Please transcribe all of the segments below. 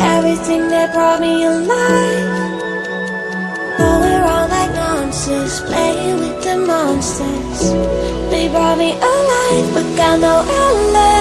everything that brought me alive. Though we're all like monsters, playing with the monsters. They brought me alive, but got no outlet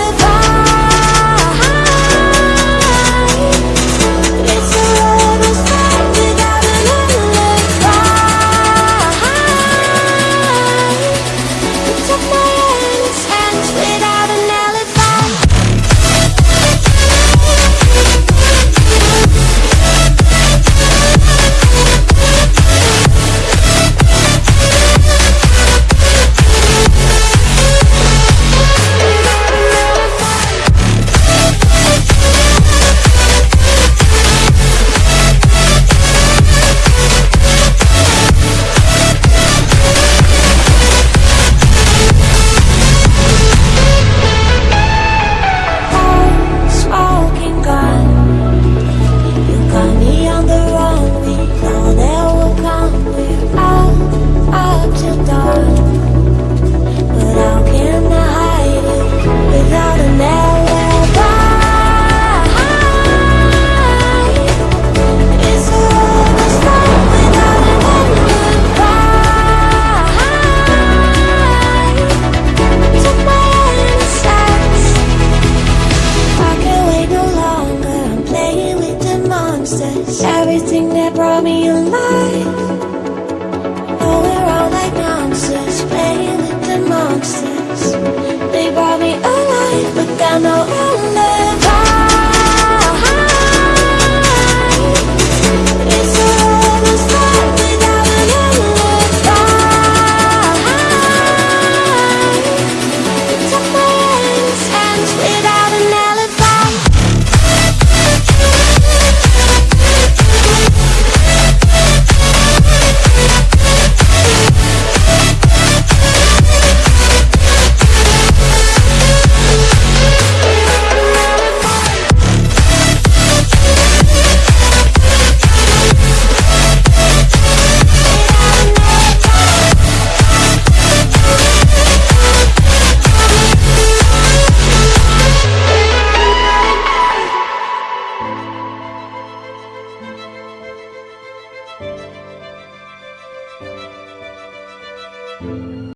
the. Everything that brought me alive.